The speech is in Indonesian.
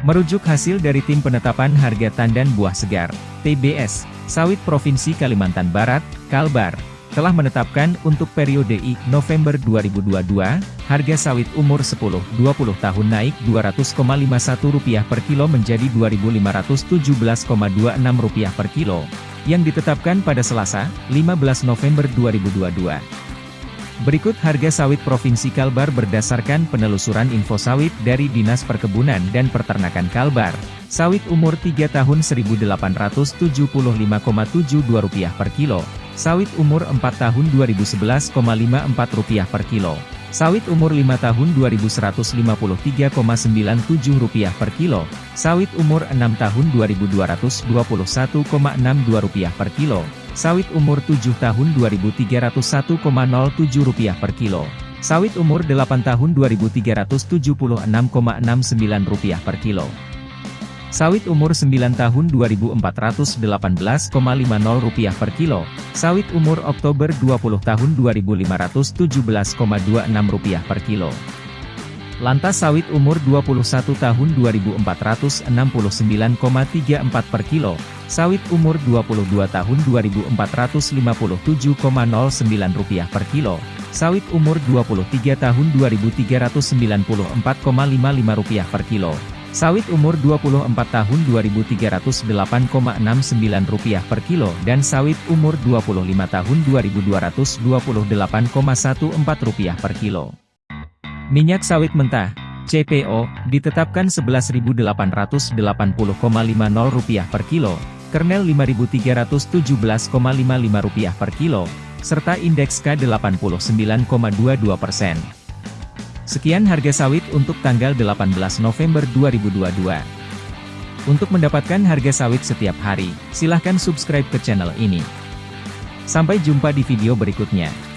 Merujuk hasil dari Tim Penetapan Harga Tandan Buah Segar, TBS, Sawit Provinsi Kalimantan Barat, Kalbar, telah menetapkan untuk periode I November 2022, harga sawit umur 10-20 tahun naik Rp200,51 per kilo menjadi Rp2.517,26 per kilo, yang ditetapkan pada Selasa, 15 November 2022. Berikut harga sawit Provinsi Kalbar berdasarkan penelusuran info sawit dari Dinas Perkebunan dan Peternakan Kalbar. Sawit umur 3 tahun Rp1.875,72 per kilo, Sawit umur 4 tahun Rp2.011,54 per kilo. Sawit umur 5 tahun Rp2.153,97 per kilo. Sawit umur 6 tahun Rp2.221,62 per kilo. Sawit umur 7 tahun Rp2.301,07 per kilo. Sawit umur 8 tahun Rp2.376,69 per kilo. Sawit umur 9 tahun Rp2.418,50 per kilo, sawit umur Oktober 20 tahun Rp2.517,26 per kilo. Lantas sawit umur 21 tahun Rp2.469,34 per kilo, sawit umur 22 tahun Rp2.457,09 per kilo, sawit umur 23 tahun Rp2.394,55 per kilo, Sawit umur 24 tahun Rp2.308,69 per kilo. Dan sawit umur 25 tahun Rp2.228,14 per kilo. Minyak sawit mentah, CPO, ditetapkan Rp11.880,50 per kilo, kernel Rp5.317,55 per kilo, serta indeks K89,22 persen. Sekian harga sawit untuk tanggal 18 November 2022. Untuk mendapatkan harga sawit setiap hari, silahkan subscribe ke channel ini. Sampai jumpa di video berikutnya.